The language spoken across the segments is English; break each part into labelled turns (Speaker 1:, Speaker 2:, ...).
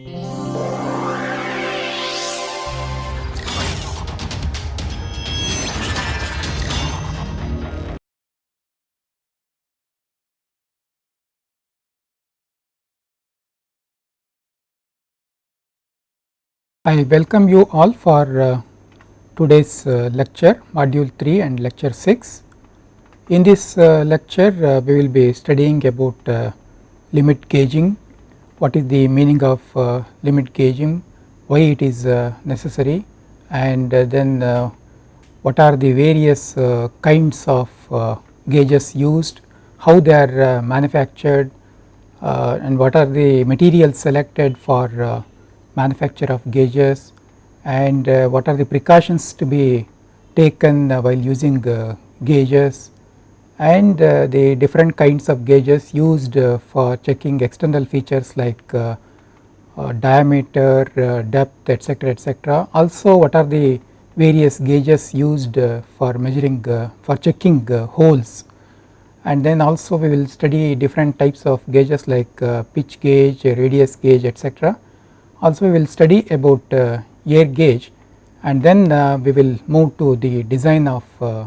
Speaker 1: I welcome you all for uh, today's uh, lecture module 3 and lecture 6. In this uh, lecture uh, we will be studying about uh, limit gauging, what is the meaning of uh, limit gauging, why it is necessary and then what are the various kinds of gauges used, how they are manufactured and what are the materials selected for manufacture of gauges and uh, what are the precautions to be taken uh, while using uh, gauges and uh, the different kinds of gauges used uh, for checking external features like uh, diameter, depth etc., etc. Also what are the various gauges used for measuring for checking holes and then also we will study different types of gauges like pitch gauge, radius gauge etc also we will study about uh, air gauge and then uh, we will move to the design of uh,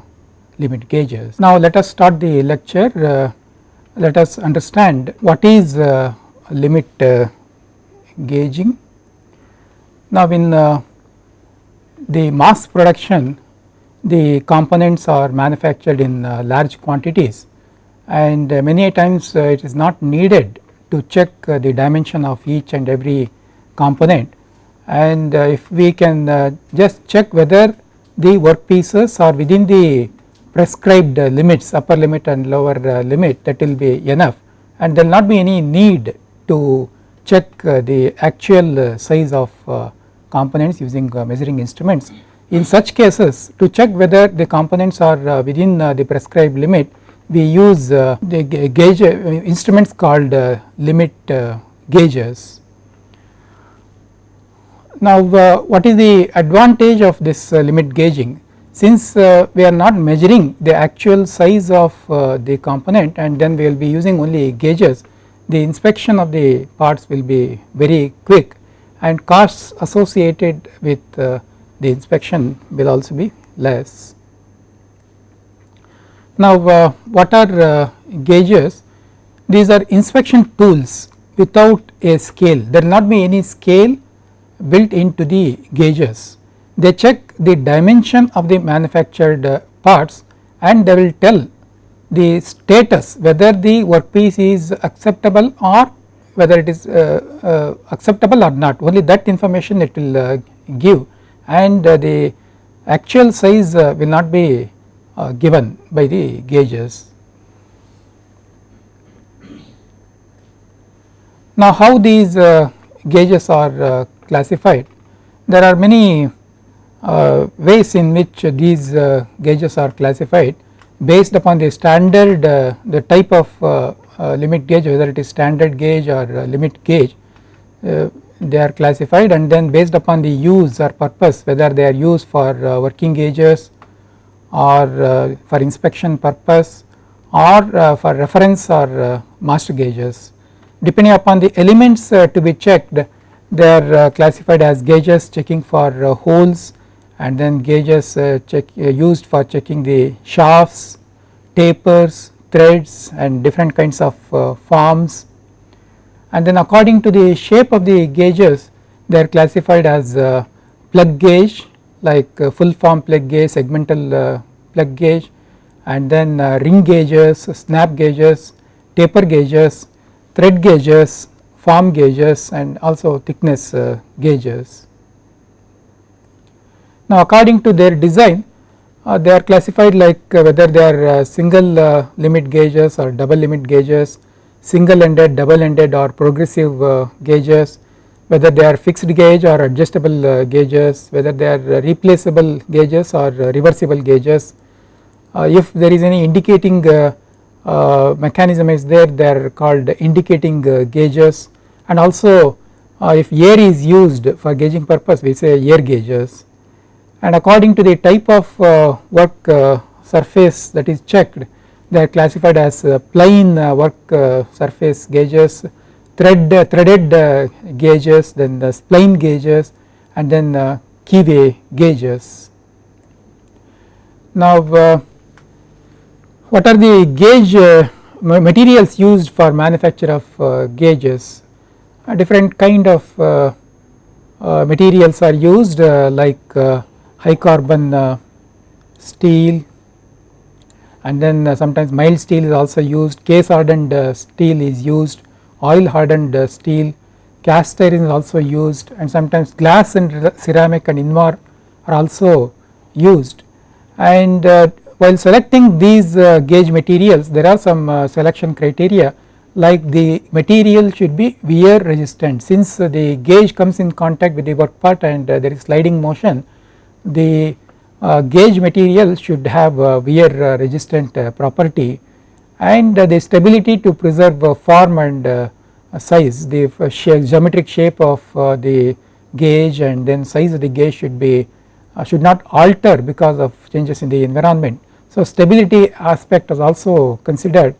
Speaker 1: limit gauges. Now let us start the lecture uh, let us understand what is uh, limit uh, gauging. Now in the mass production the components are manufactured in large quantities and many times it is not needed to check the dimension of each and every component and uh, if we can uh, just check whether the workpieces are within the prescribed uh, limits upper limit and lower uh, limit that will be enough. And there will not be any need to check uh, the actual uh, size of components using measuring instruments. In such cases to check whether the components are within the prescribed limit we use the gauge instruments called limit gauges. Now uh, what is the advantage of this uh, limit gauging since uh, we are not measuring the actual size of uh, the component and then we will be using only gauges the inspection of the parts will be very quick and costs associated with uh, the inspection will also be less. Now uh, what are gauges these are inspection tools without a scale there will not be any scale built into the gauges. They check the dimension of the manufactured uh, parts and they will tell the status whether the workpiece is acceptable or whether it is uh, uh, acceptable or not only that information it will uh, give and uh, the actual size will not be given by the gauges. Now how these gauges are classified. There are many uh, ways in which these uh, gauges are classified based upon the standard uh, the type of uh, uh, limit gauge whether it is standard gauge or uh, limit gauge they are classified and then based upon the use or purpose whether they are used for working gauges or for inspection purpose or for reference or master gauges. Depending upon the elements to be checked they are classified as gauges checking for holes and then gauges uh, check uh, used for checking the shafts, tapers, threads and different kinds of uh, forms and then according to the shape of the gauges they are classified as uh, plug gauge like full form plug gauge, segmental plug gauge and then ring gauges, snap gauges, taper gauges, thread gauges form gauges and also thickness uh, gauges. Now according to their design uh, they are classified like uh, whether they are uh, single uh, limit gauges or double limit gauges, single ended, double ended or progressive uh, gauges, whether they are fixed gauge or adjustable gauges, whether they are replaceable gauges or reversible gauges. if there is any indicating uh, mechanism is there they are called indicating uh, gauges and also uh, if air is used for gauging purpose we say air gauges and according to the type of uh, work uh, surface that is checked they are classified as uh, plain uh, work uh, surface gauges thread threaded gauges then the spline gauges and then keyway gauges. Now what are the gauge materials used for manufacture of gauges different kind of materials are used like high carbon steel. And then uh, sometimes mild steel is also used, case hardened uh, steel is used, oil hardened uh, steel, cast iron is also used. And sometimes glass and ceramic and invar are also used. And while selecting these gauge materials there are some selection criteria. Like the material should be wear resistant. Since the gauge comes in contact with the work part and there is sliding motion the uh, gauge material should have wear uh, resistant uh, property and uh, the stability to preserve uh, form and uh, size the geometric shape of the gauge and then size of the gauge should be should not alter because of changes in the environment. So stability aspect is also considered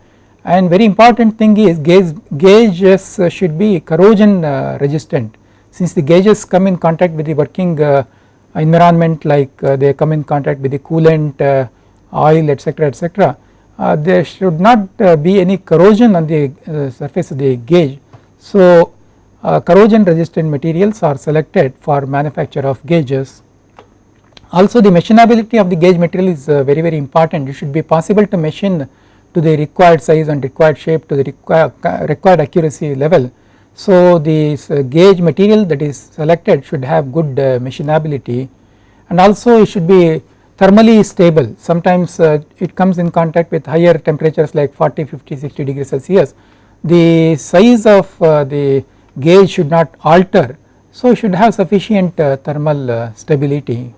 Speaker 1: and very important thing is gauge, gauges should be corrosion resistant since the gauges come in contact with the working environment like uh, they come in contact with the coolant uh, oil etc etc uh, there should not be any corrosion on the surface of the gauge. So corrosion resistant materials are selected for manufacture of gauges. Also the machinability of the gauge material is very very important it should be possible to machine to the required size and required shape to the required, required accuracy level so this uh, gauge material that is selected should have good uh, machinability and also it should be thermally stable. Sometimes uh, it comes in contact with higher temperatures like 40 50 60 degrees celsius. The size of the gauge should not alter. So it should have sufficient thermal stability.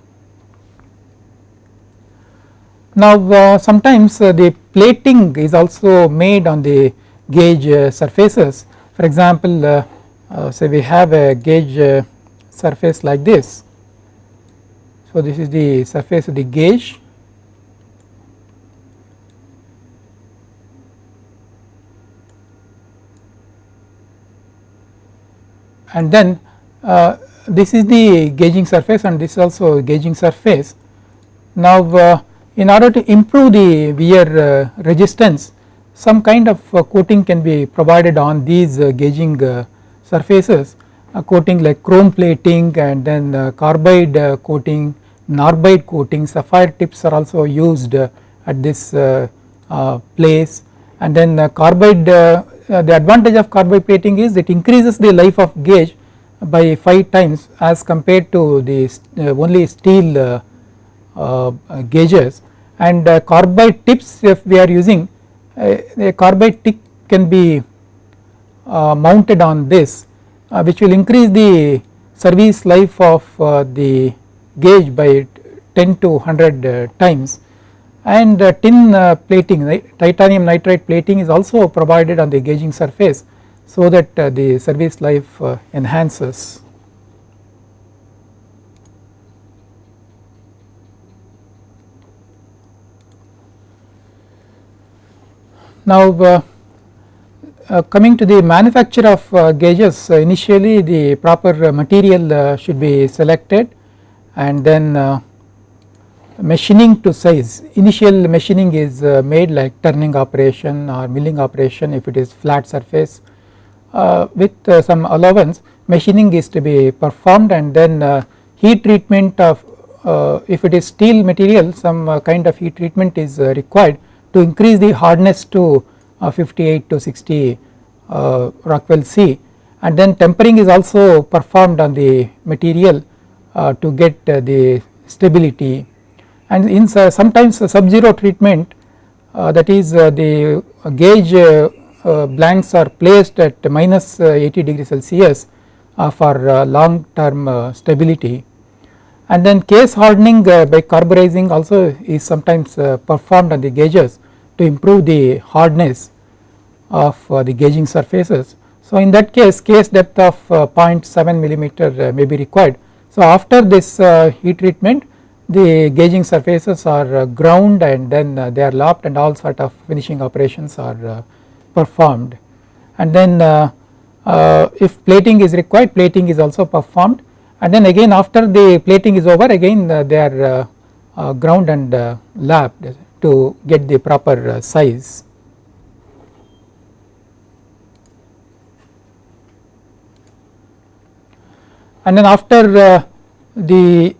Speaker 1: Now sometimes the plating is also made on the gauge surfaces for example, uh, uh, say we have a gauge uh, surface like this. So, this is the surface of the gauge and then uh, this is the gauging surface and this is also gauging surface. Now uh, in order to improve the wear uh, resistance some kind of uh, coating can be provided on these uh, gauging uh, surfaces. A coating like chrome plating and then uh, carbide uh, coating, narbide coating, sapphire tips are also used uh, at this place. And then the carbide the advantage of carbide plating is it increases the life of gauge by 5 times as compared to the only steel gauges. And carbide tips if we are using a carbide tip can be uh, mounted on this uh, which will increase the service life of uh, the gauge by 10 to 100 times and tin plating titanium nitride plating is also provided on the gauging surface so that the service life enhances. Now uh, uh, coming to the manufacture of uh, gauges uh, initially the proper uh, material uh, should be selected and then machining to size. Initial machining is made like turning operation or milling operation if it is flat surface with some allowance. Machining is to be performed and then heat treatment of if it is steel material some kind of heat treatment is required to increase the hardness to uh, 58 to 60 uh, Rockwell C. And then tempering is also performed on the material uh, to get uh, the stability. And in uh, sometimes sub-zero treatment uh, that is the gauge blanks are placed at minus 80 degree Celsius for long term stability. And then case hardening by carburizing also is sometimes performed on the gauges to improve the hardness of uh, the gauging surfaces. So in that case case depth of uh, 0.7 millimeter uh, may be required. So after this heat treatment the gauging surfaces are ground and then they are lapped and all sort of finishing operations are performed and then uh, if plating is required plating is also performed and then again after the plating is over again uh, they are uh, uh, ground and uh, lapped to get the proper uh, size. And then after uh, the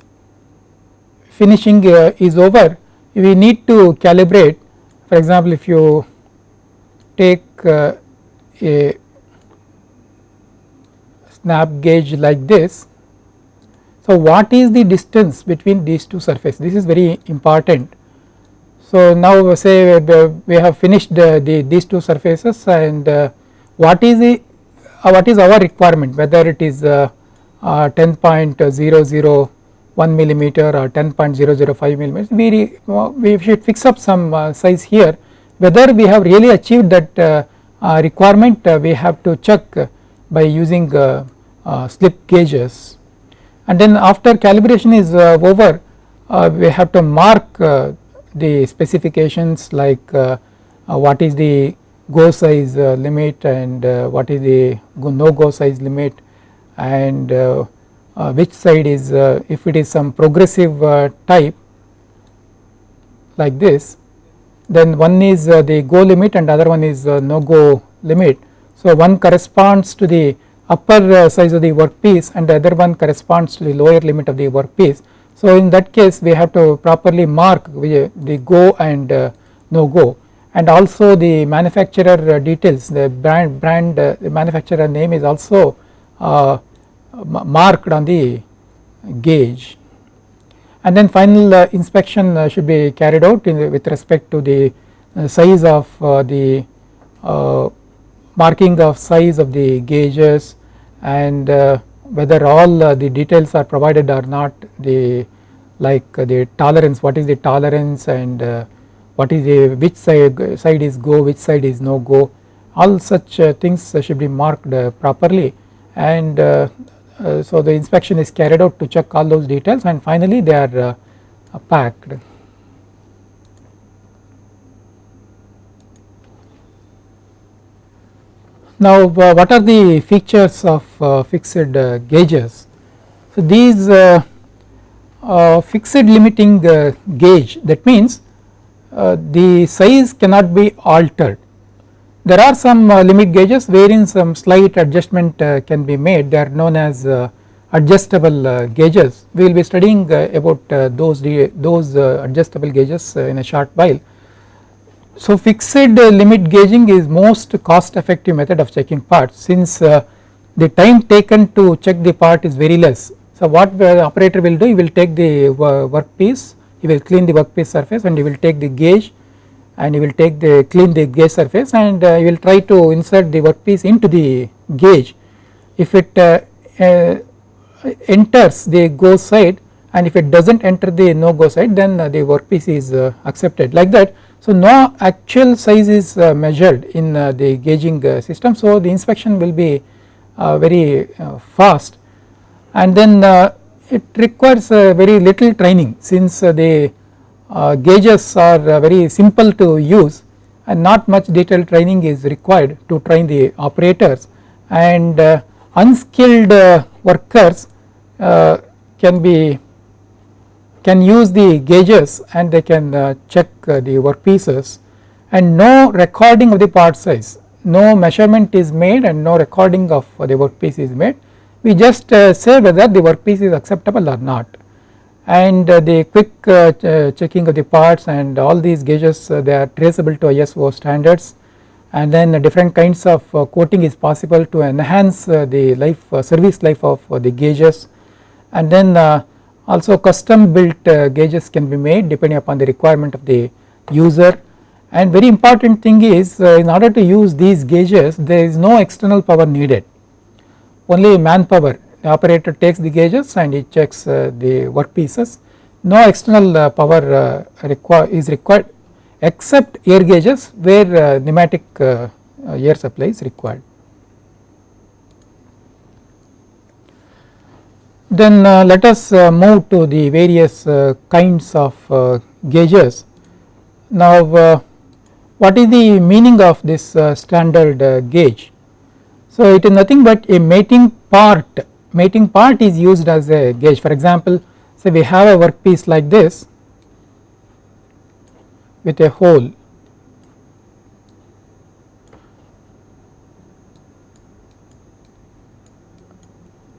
Speaker 1: finishing uh, is over we need to calibrate for example if you take a snap gauge like this. So, what is the distance between these two surfaces this is very important. So, now say we have finished the, the these two surfaces and uh, what is the uh, what is our requirement? Whether it is uh, uh 10.001 millimeter or 10.005 millimeters we, uh, we should fix up some uh, size here. Whether we have really achieved that uh, requirement we have to check by using slip gauges. And then after calibration is over we have to mark the specifications like uh, uh, what is the go size uh, limit and what is the no go size limit and which side is if it is some progressive type like this then one is the go limit and other one is no go limit. So one corresponds to the upper uh, size of the workpiece and the other one corresponds to the lower limit of the workpiece. So in that case we have to properly mark the go and uh, no go. And also the manufacturer uh, details the brand brand the manufacturer name is also marked on the gauge. And then final uh, inspection uh, should be carried out in, with respect to the uh, size of the marking of size of the gauges and uh, whether all uh, the details are provided or not the like uh, the tolerance what is the tolerance and uh, what is the which side, side is go which side is no go all such uh, things should be marked uh, properly and so the inspection is carried out to check all those details and finally they are packed. Now uh, what are the features of uh, fixed uh, gauges? So these uh, uh, fixed limiting uh, gauge that means the size cannot be altered. There are some limit gauges wherein some slight adjustment can be made they are known as adjustable gauges. We will be studying about those, those adjustable gauges in a short while so fixed limit gauging is most cost effective method of checking parts since uh, the time taken to check the part is very less. So what the operator will do he will take the workpiece he will clean the workpiece surface and he will take the gauge and he will take the clean the gauge surface and uh, he will try to insert the workpiece into the gauge. If it uh, uh, enters the go side and if it does not enter the no go side then uh, the workpiece is uh, accepted like that so no actual size is uh, measured in uh, the gauging uh, system. So the inspection will be uh, very uh, fast. And then uh, it requires very little training since the gauges are very simple to use and not much detailed training is required to train the operators. And unskilled workers can be can use the gauges and they can uh, check uh, the workpieces and no recording of the part size. No measurement is made and no recording of the workpiece is made. We just uh, say whether the workpiece is acceptable or not. And uh, the quick uh, uh, checking of the parts and all these gauges they are traceable to ISO standards. And then different kinds of coating is possible to enhance the life service life of the gauges. And then also custom built uh, gauges can be made depending upon the requirement of the user. And very important thing is uh, in order to use these gauges there is no external power needed. Only manpower the operator takes the gauges and he checks uh, the workpieces no external uh, power uh, require is required except air gauges where uh, pneumatic air supply is required. Then uh, let us uh, move to the various uh, kinds of uh, gauges. Now uh, what is the meaning of this uh, standard gauge? So it is nothing but a mating part, mating part is used as a gauge for example say we have a workpiece like this with a hole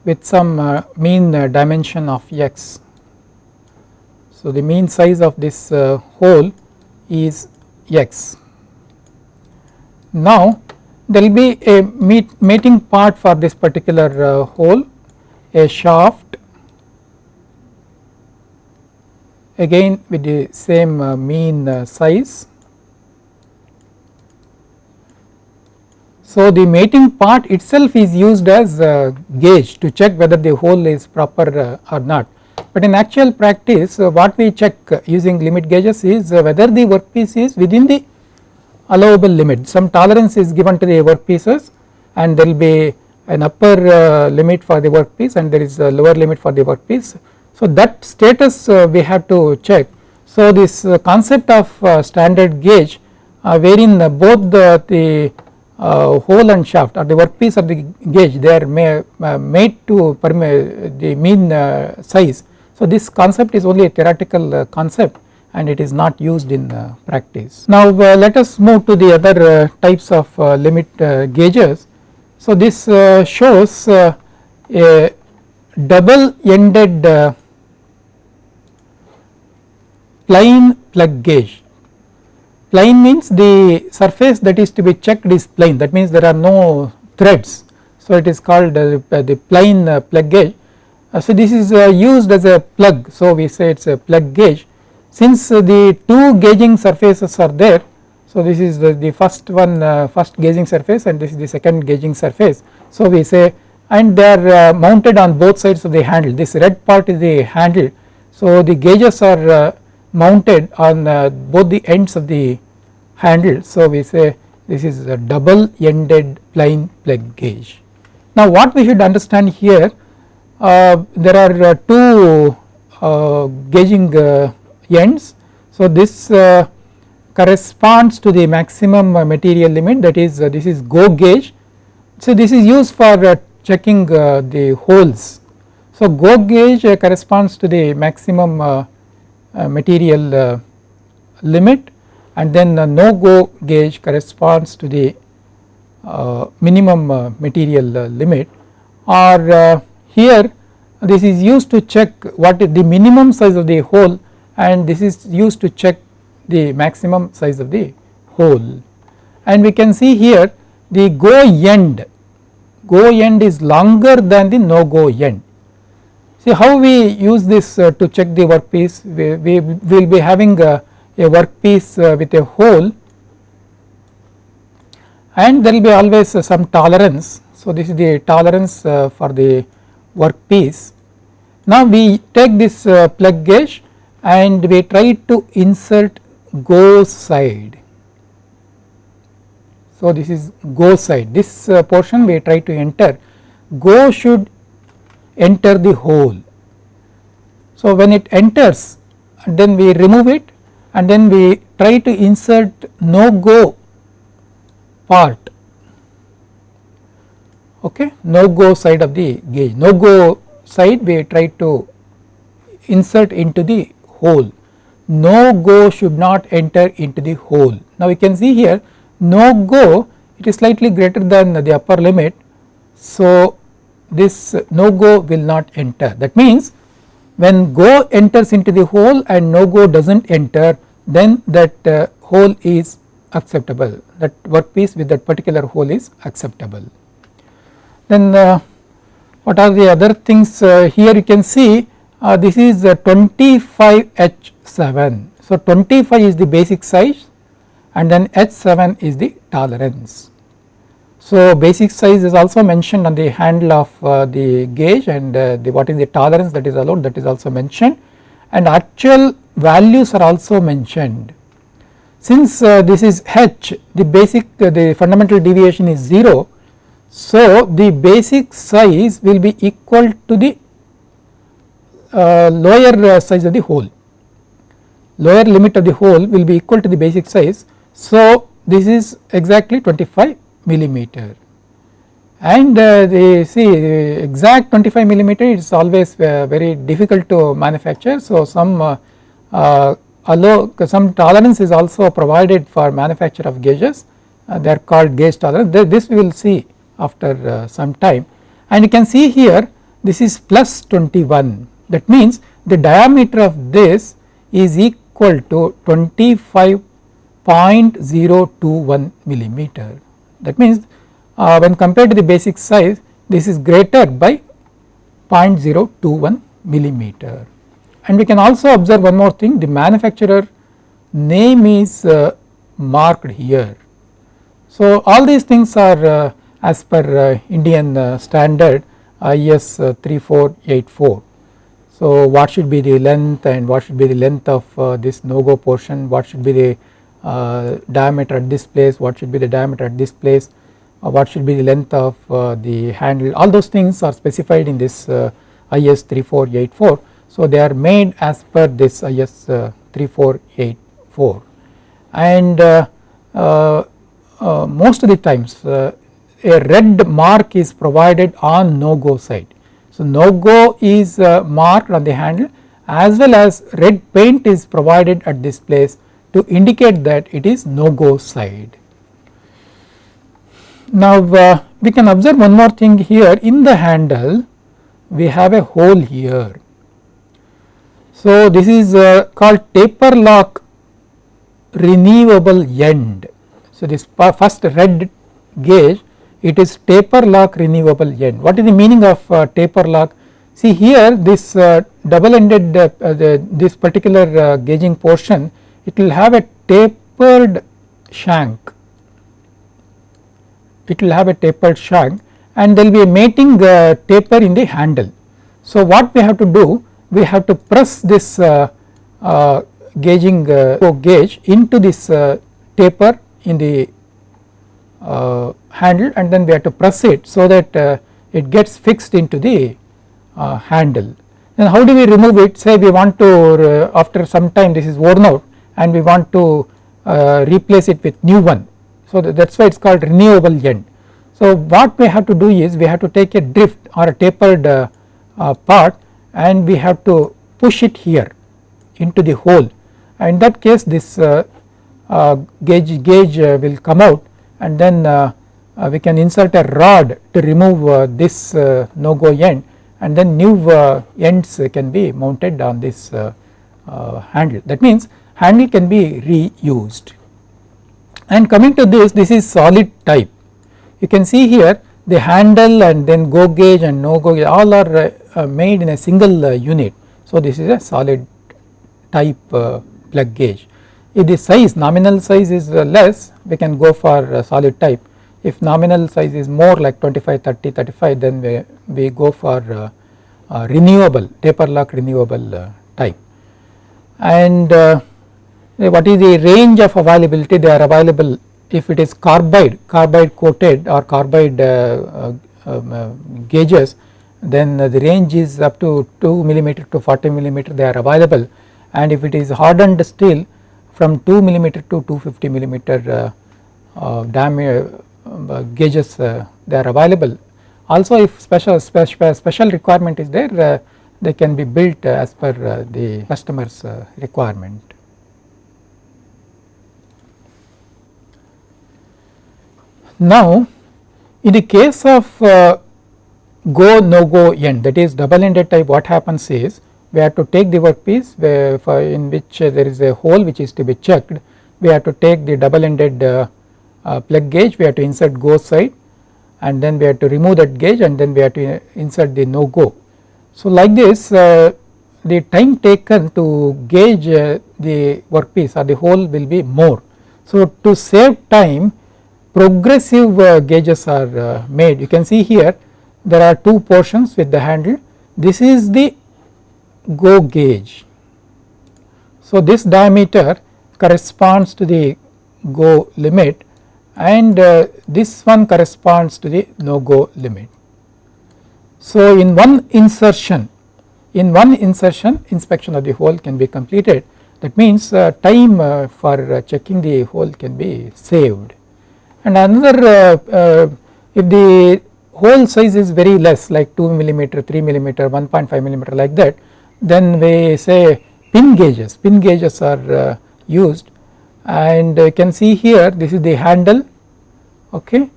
Speaker 1: with some uh, mean uh, dimension of x. So the mean size of this uh, hole is x. Now there will be a mating part for this particular uh, hole, a shaft again with the same uh, mean uh, size. So the mating part itself is used as gauge to check whether the hole is proper or not. But in actual practice what we check using limit gauges is whether the workpiece is within the allowable limit some tolerance is given to the workpieces and there will be an upper uh, limit for the workpiece and there is a lower limit for the workpiece. So that status uh, we have to check. So this uh, concept of uh, standard gauge uh, wherein both the, the uh, hole and shaft or the workpiece of the gauge they are ma made to the mean size. So this concept is only a theoretical concept and it is not used in uh, practice. Now uh, let us move to the other uh, types of limit gauges. So this shows a double ended plane plug gauge. Plane means the surface that is to be checked is plane that means there are no threads. So it is called the plane plug gauge. so this is used as a plug so we say it is a plug gauge since the two gauging surfaces are there, so this is the, the first one uh, first gauging surface and this is the second gauging surface. So we say and they are uh, mounted on both sides of the handle this red part is the handle. So the gauges are uh, mounted on uh, both the ends of the handle. So we say this is a double ended plane plug gauge. Now what we should understand here uh, there are uh, two gauging ends. So this uh, corresponds to the maximum uh, material limit that is uh, this is go gauge. So this is used for checking the holes. So go gauge corresponds to the maximum material limit and then the no go gauge corresponds to the uh, minimum uh, material uh, limit. Or here this is used to check what is the minimum size of the hole and this is used to check the maximum size of the hole. And we can see here the go end go end is longer than the no go end. See how we use this uh, to check the workpiece? We, we will be having a, a workpiece uh, with a hole and there will be always uh, some tolerance. So this is the tolerance uh, for the workpiece. Now we take this plug gauge and we try to insert go side. So this is go side this portion we try to enter go should enter the hole. So when it enters then we remove it and then we try to insert no go part okay no go side of the gauge no go side we try to insert into the hole. No go should not enter into the hole. Now you can see here no go it is slightly greater than the upper limit. So this no go will not enter that means when go enters into the hole and no go does not enter then that uh, hole is acceptable that workpiece with that particular hole is acceptable. Then uh, what are the other things uh, here you can see uh, this is 25 H7. So 25 is the basic size and then H7 is the tolerance. So basic size is also mentioned on the handle of uh, the gauge and uh, the what is the tolerance that is allowed that is also mentioned and actual values are also mentioned. Since uh, this is H the basic uh, the fundamental deviation is 0 so the basic size will be equal to the uh, lower uh, size of the hole lower limit of the hole will be equal to the basic size. So this is exactly 25 millimeter. and uh, they see exact 25 millimeter it is always uh, very difficult to manufacture. So, some uh, uh, some tolerance is also provided for manufacture of gauges uh, they are called gauge tolerance. This we will see after uh, some time. And you can see here this is plus 21 that means the diameter of this is equal to 25.021 millimeter. That means uh, when compared to the basic size this is greater by 0.021 millimeter and we can also observe one more thing the manufacturer name is uh, marked here. So all these things are uh, as per uh, Indian uh, standard IS uh, 3484. So what should be the length and what should be the length of uh, this no go portion what should be the diameter at this place what should be the diameter at this place what should be the length of the handle all those things are specified in this IS 3484. So they are made as per this uh, IS uh, 3484 and uh, most of the times a red mark is provided on no go side. So no go is marked on the handle as well as red paint is provided at this place to indicate that it is no go side. Now uh, we can observe one more thing here in the handle we have a hole here. So this is uh, called taper lock renewable end. So this first red gauge it is taper lock renewable end. What is the meaning of uh, taper lock? See here this uh, double ended uh, the, this particular uh, gauging portion it will have a tapered shank it will have a tapered shank and there will be a mating uh, taper in the handle. So what we have to do we have to press this uh, uh, gauging uh, gauge into this uh, taper in the uh, handle and then we have to press it so that uh, it gets fixed into the handle. Then how do we remove it say we want to after some time this is worn out and we want to replace it with new one so that is why it is called renewable end. So what we have to do is we have to take a drift or a tapered part and we have to push it here into the hole and in that case this uh, uh gauge, gauge uh, will come out and then uh, we can insert a rod to remove this no go end and then new ends can be mounted on this handle that means handle can be reused. And coming to this, this is solid type. You can see here the handle and then go gauge and no go gauge all are uh, uh, made in a single uh, unit. So this is a solid type uh, plug gauge. If the size nominal size is uh, less we can go for uh, solid type. If nominal size is more like 25, 30, 35 then we, we go for renewable taper lock renewable type. And what is the range of availability they are available if it is carbide carbide coated or carbide uh, uh, um, uh, gauges then the range is up to 2 millimeter to 40 millimeter they are available and if it is hardened steel from 2 millimeter to 250 millimeter uh, uh, diameter uh, um, gauges they are available. Also if special special, special requirement is there they can be built as per the customers requirement. Now in the case of uh, go no go end. That is double ended type what happens is we have to take the workpiece for in which uh, there is a hole which is to be checked. We have to take the double ended uh, uh, plug gauge. We have to insert go side. And then we have to remove that gauge and then we have to insert the no go. So like this uh, the time taken to gauge uh, the workpiece or the hole will be more. So to save time progressive uh, gauges are uh, made. You can see here there are two portions with the handle this is the go gauge. So this diameter corresponds to the go limit and uh, this one corresponds to the no go limit. So in one insertion in one insertion inspection of the hole can be completed that means uh, time uh, for uh, checking the hole can be saved and another uh, uh, if the hole size is very less like 2 millimeter, 3 millimeter, 1.5 millimeter like that then we say pin gauges, pin gauges are uh, used. And you can see here this is the handle. Okay?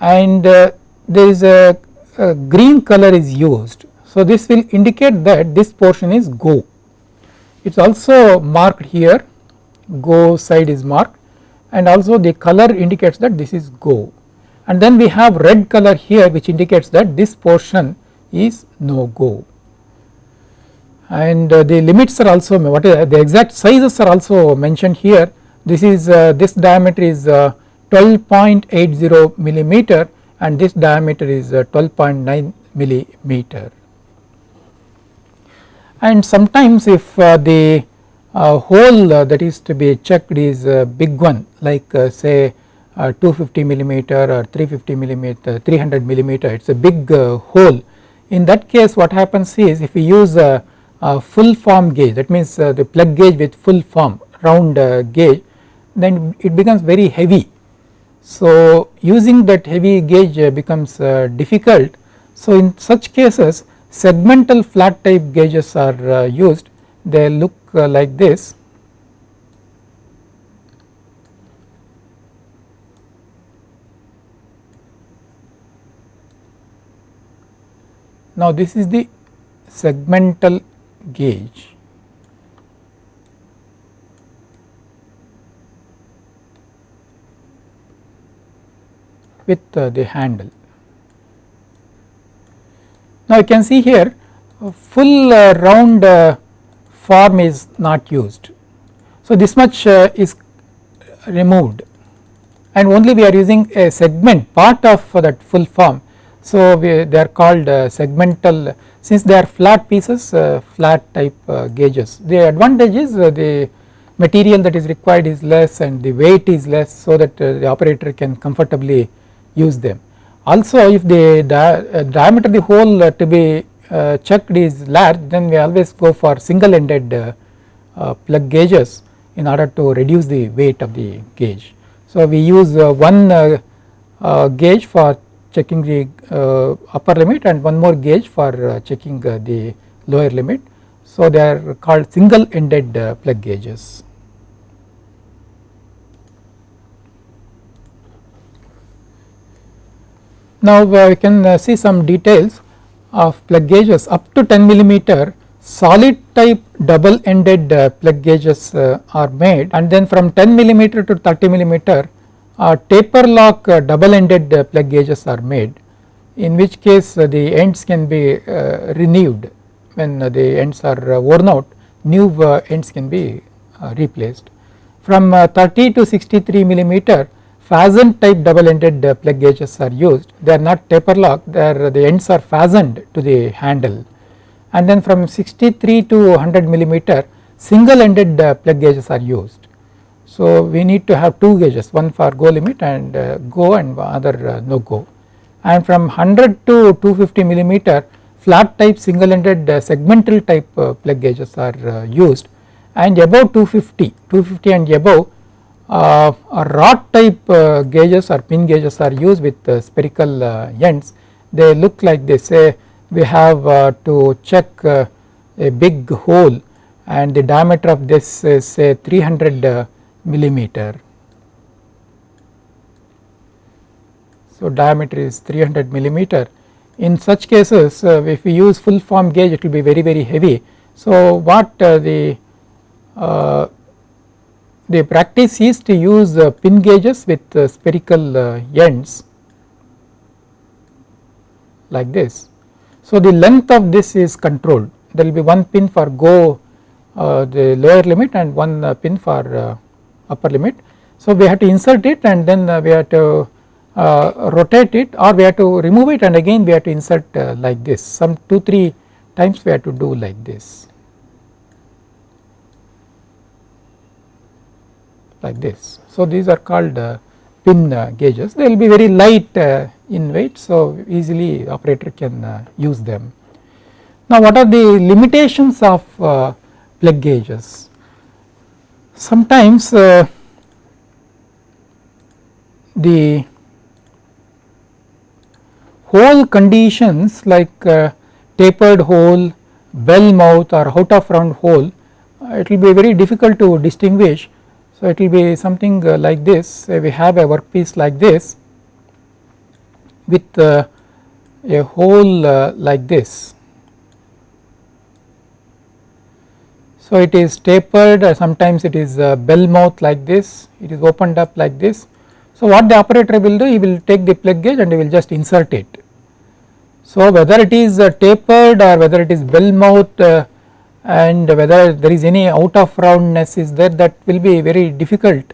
Speaker 1: And uh, there is a, a, green color is used. So this will indicate that this portion is go. It is also marked here. Go side is marked. And also the color indicates that this is go and then we have red color here which indicates that this portion is no go and uh, the limits are also what is the exact sizes are also mentioned here this is uh, this diameter is uh, 12.80 millimeter and this diameter is uh, 12.9 millimeter. And sometimes if uh, the uh, hole uh, that is to be checked is a big one like uh, say uh, 250 millimeter or 350 millimeter 300 millimeter it is a big hole in that case what happens is if we use a, a full form gauge that means the plug gauge with full form round gauge then it becomes very heavy so using that heavy gauge uh, becomes uh, difficult. So in such cases segmental flat type gauges are uh, used they look like this. Now this is the segmental gauge with uh, the handle. Now you can see here full uh, round uh, form is not used. So this much is removed and only we are using a segment part of that full form. So we, they are called uh, segmental since they are flat pieces uh, flat type uh, gauges. The advantage is the material that is required is less and the weight is less so that the operator can comfortably use them. Also if the di uh, diameter of the hole uh, to be uh, checked is large then we always go for single ended plug gauges in order to reduce the weight of the gauge. So we use one gauge for checking the upper limit and one more gauge for checking the lower limit. So they are called single ended plug gauges. Now uh, we can uh, see some details of plug gauges up to 10 millimeter solid type double ended uh, plug gauges are made and then from 10 millimeter to 30 millimeter taper lock uh, double ended uh, plug gauges are made in which case uh, the ends can be renewed when the ends are worn out new ends can be replaced. From 30 to 63 millimeter fastened type double ended uh, plug gauges are used they are not taper lock they are the ends are fastened to the handle and then from 63 to 100 millimeter single ended uh, plug gauges are used. So we need to have two gauges one for go limit and uh, go and other uh, no go. And from 100 to 250 millimeter flat type single ended uh, segmental type uh, plug gauges are used. And above 250 250 and above uh, rod type uh, gauges or pin gauges are used with uh, spherical uh, ends. They look like they say we have uh, to check uh, a big hole and the diameter of this is say 300 millimeter. So diameter is 300 millimeter in such cases if we use full form gauge it will be very very heavy. So what the the practice is to use uh, pin gauges with uh, spherical uh, ends like this. So the length of this is controlled there will be one pin for go the lower limit and one pin for upper limit. So we have to insert it and then we have to uh, rotate it or we have to remove it and again we have to insert uh, like this some 2 3 times we have to do like this. like this. So these are called uh, pin uh, gauges they will be very light uh, in weight so easily operator can uh, use them. Now what are the limitations of uh, plug gauges? Sometimes uh, hole conditions like uh, tapered hole, bell mouth or out of round hole uh, it will be very difficult to distinguish. So it will be something uh, like this we have a workpiece like this with uh, a hole uh, like this. So it is tapered uh, sometimes it is bell mouth like this it is opened up like this. So what the operator will do he will take the plug gauge and he will just insert it. So whether it is tapered or whether it is bell mouth and whether there is any out of roundness is there that will be very difficult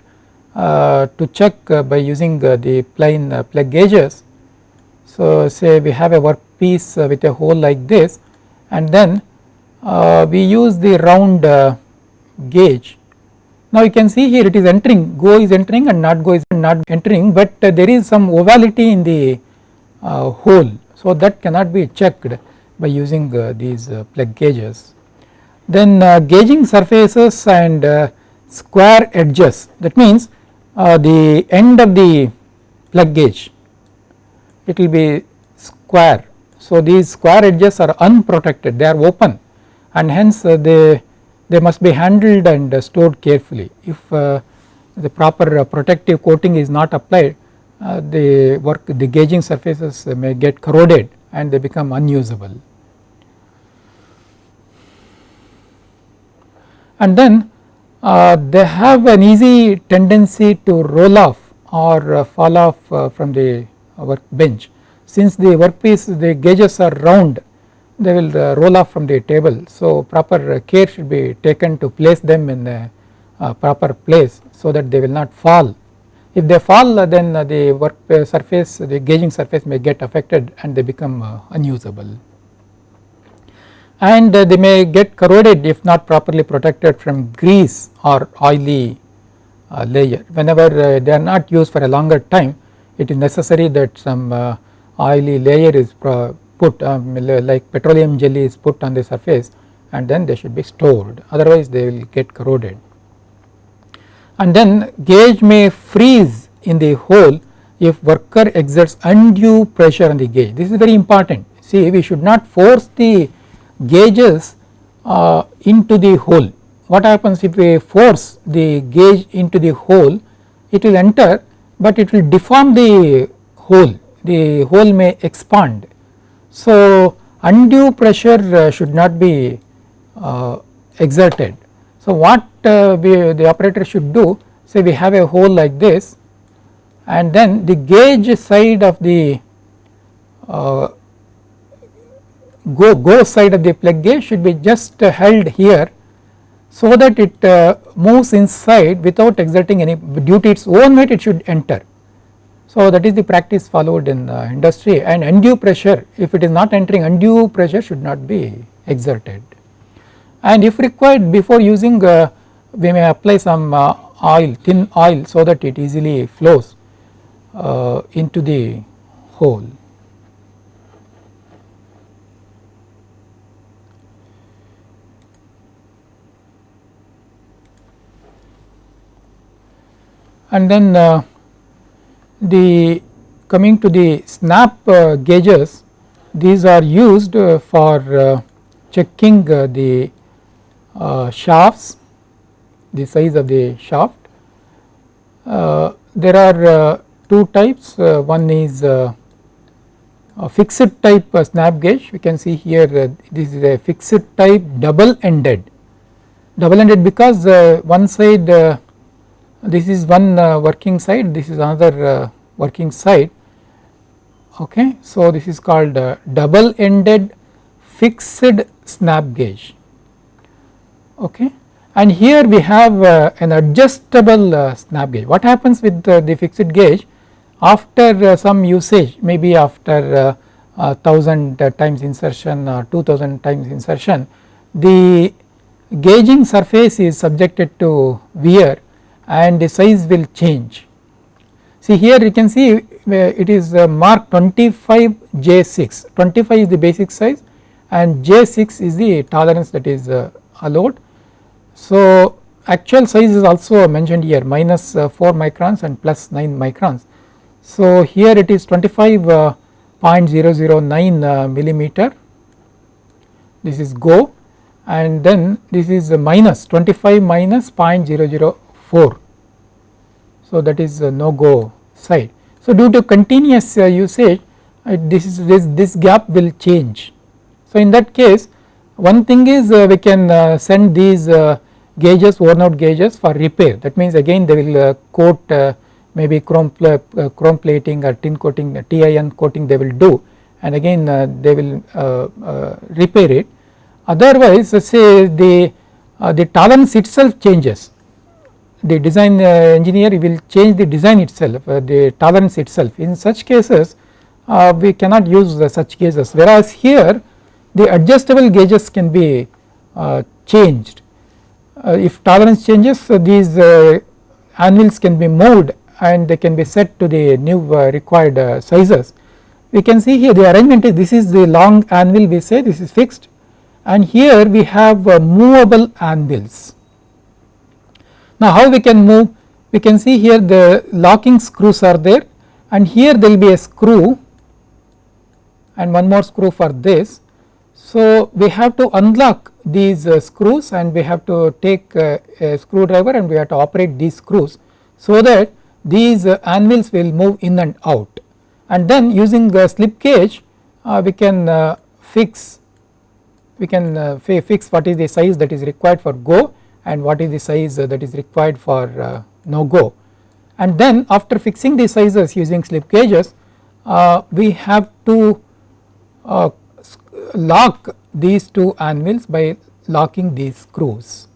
Speaker 1: uh, to check uh, by using uh, the plain plug gauges. So say we have a workpiece with a hole like this and then we use the round gauge. Now you can see here it is entering go is entering and not go is not entering but there is some ovality in the hole so that cannot be checked by using these plug gauges. Then uh, gauging surfaces and uh, square edges that means uh, the end of the plug gauge it will be square. So these square edges are unprotected they are open and hence uh, they they must be handled and uh, stored carefully if uh, the proper protective coating is not applied the work the gauging surfaces may get corroded and they become unusable. and then uh, they have an easy tendency to roll off or uh, fall off uh, from the workbench. Since the workpiece the gauges are round they will uh, roll off from the table. So proper care should be taken to place them in uh, proper place so that they will not fall. If they fall uh, then the work surface the gauging surface may get affected and they become unusable and they may get corroded if not properly protected from grease or oily uh, layer. Whenever uh, they are not used for a longer time it is necessary that some uh, oily layer is put um, like petroleum jelly is put on the surface and then they should be stored otherwise they will get corroded. And then gauge may freeze in the hole if worker exerts undue pressure on the gauge this is very important see we should not force the gauges uh, into the hole. What happens if we force the gauge into the hole it will enter but it will deform the hole the hole may expand. So undue pressure uh, should not be uh, exerted. So what uh, we, the operator should do say we have a hole like this and then the gauge side of the uh, go, go side of the plug gauge should be just held here so that it uh, moves inside without exerting any due to its own weight it should enter. So that is the practice followed in the industry and undue pressure if it is not entering undue pressure should not be exerted. And if required before using uh, we may apply some uh, oil thin oil so that it easily flows uh, into the hole. and then uh, the coming to the snap uh, gauges these are used uh, for uh, checking uh, the uh, shafts the size of the shaft. there are two types. One is a fixed type snap gauge. We can see here this is a fixed type double ended double ended because one side this is one uh, working side this is another uh, working side okay. So this is called uh, double ended fixed snap gauge. Okay. And here we have uh, an adjustable uh, snap gauge. What happens with uh, the fixed gauge? After some usage maybe after 1000 times insertion or 2000 times insertion the gauging surface is subjected to wear and the size will change. See here you can see uh, it is uh, marked 25 J6, 25 is the basic size and J6 is the tolerance that is uh, allowed. So actual size is also mentioned here minus 4 microns and plus 9 microns. So here it is 25 0.009 uh, millimeter this is go and then this is minus 25 minus 0.004 so that is no go side. So due to continuous uh, usage uh, this is this, this gap will change. So in that case one thing is uh, we can uh, send these uh, gauges worn out gauges for repair. That means again they will uh, coat maybe chrome, chrome plating or tin coating TIN coating they will do. And again they will repair it. Otherwise say the the tolerance itself changes the design uh, engineer will change the design itself uh, the tolerance itself. In such cases uh, we cannot use such cases whereas here the adjustable gauges can be uh, changed. Uh, if tolerance changes uh, these anvils can be moved and they can be set to the new required sizes. We can see here the arrangement is this is the long anvil we say this is fixed. And here we have movable anvils now how we can move? We can see here the locking screws are there and here there will be a screw and one more screw for this. So we have to unlock these uh, screws and we have to take uh, a screwdriver and we have to operate these screws so that these uh, anvils will move in and out and then using the slip gauge uh, we can uh, fix we can uh, fix what is the size that is required for go and what is the size that is required for uh, no go. And then after fixing the sizes using slip gauges uh, we have to uh, lock these two anvils by locking these screws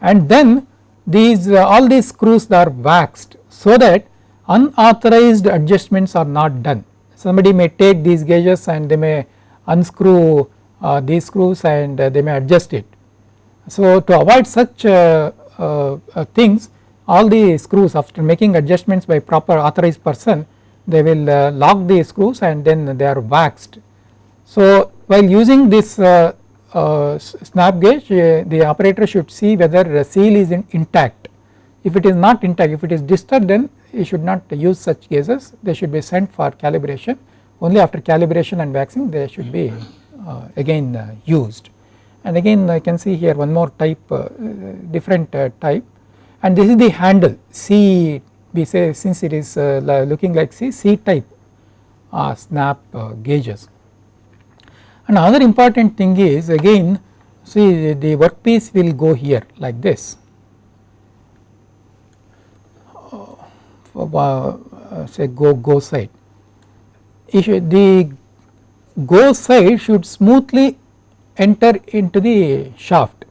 Speaker 1: and then these all these screws are waxed so that unauthorized adjustments are not done. Somebody may take these gauges and they may unscrew uh, these screws and uh, they may adjust it so to avoid such uh, uh, uh, things all the screws after making adjustments by proper authorized person they will lock the screws and then they are waxed. So while using this uh, uh, snap gauge uh, the operator should see whether the seal is in intact. If it is not intact if it is disturbed then you should not use such gauges they should be sent for calibration. Only after calibration and waxing they should be again used and again I can see here one more type uh, different uh, type. And this is the handle. C we say since it is uh, looking like C, C type snap gauges. And another important thing is again see the workpiece will go here like this. Say go go side. The go side should smoothly enter into the shaft.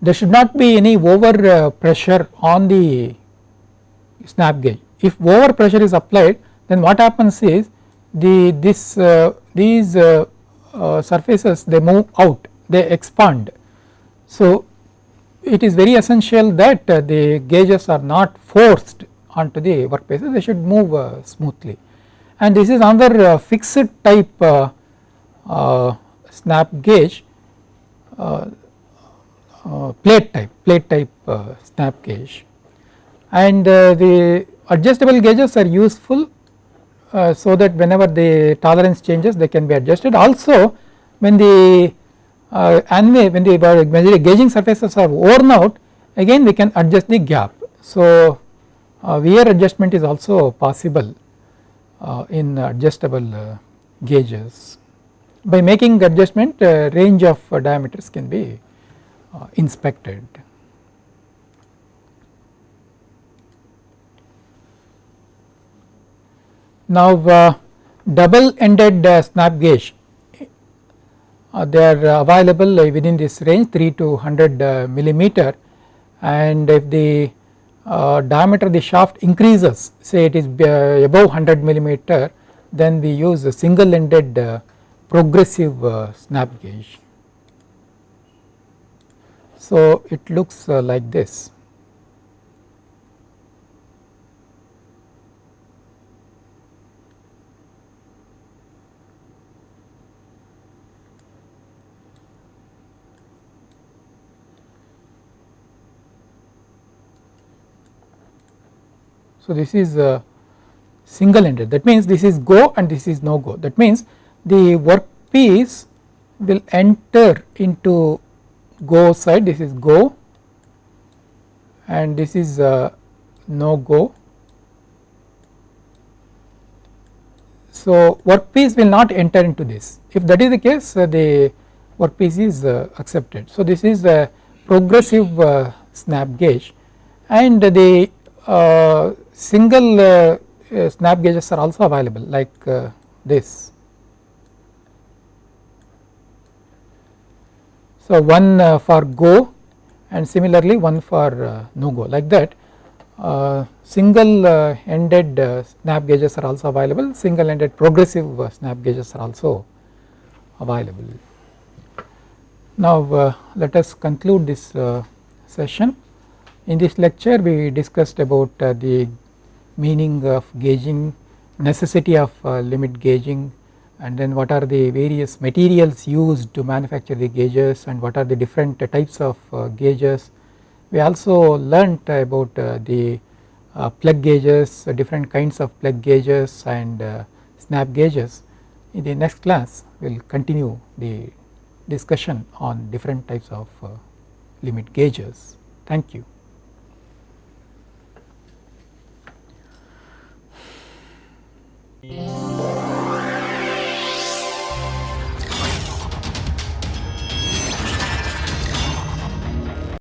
Speaker 1: There should not be any over uh, pressure on the snap gauge. If over pressure is applied then what happens is the this uh, these uh, uh, surfaces they move out they expand. So it is very essential that uh, the gauges are not forced onto the workpieces they should move uh, smoothly and this is another fixed type snap gauge uh, uh, plate type plate type uh, snap gauge. And the adjustable gauges are useful so that whenever the tolerance changes they can be adjusted. Also when the uh, when the gauging surfaces are worn out again we can adjust the gap. So uh, wear adjustment is also possible uh, in adjustable uh, gauges by making adjustment uh, range of uh, diameters can be uh, inspected. Now uh, double ended uh, snap gauge uh, they are available within this range 3 to 100 millimeter and if the diameter of the shaft increases say it is above 100 millimeter then we use a single ended progressive uh, snap gauge. So it looks uh, like this. So this is a single ended that means this is go and this is no go that means the workpiece will enter into go side this is go and this is uh, no go. So workpiece will not enter into this if that is the case uh, the workpiece is uh, accepted. So this is a progressive uh, snap gauge and the uh, single uh, snap gauges are also available like this. So one uh, for go and similarly one for uh, no go. Like that uh, single uh, ended uh, snap gauges are also available. Single ended progressive uh, snap gauges are also available. Now let us conclude this session. In this lecture we discussed about the meaning of gauging necessity of limit gauging and then what are the various materials used to manufacture the gauges and what are the different types of uh, gauges. We also learnt about uh, the uh, plug gauges different kinds of plug gauges and snap gauges. In the next class we will continue the discussion on different types of limit gauges. Thank you.